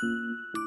Música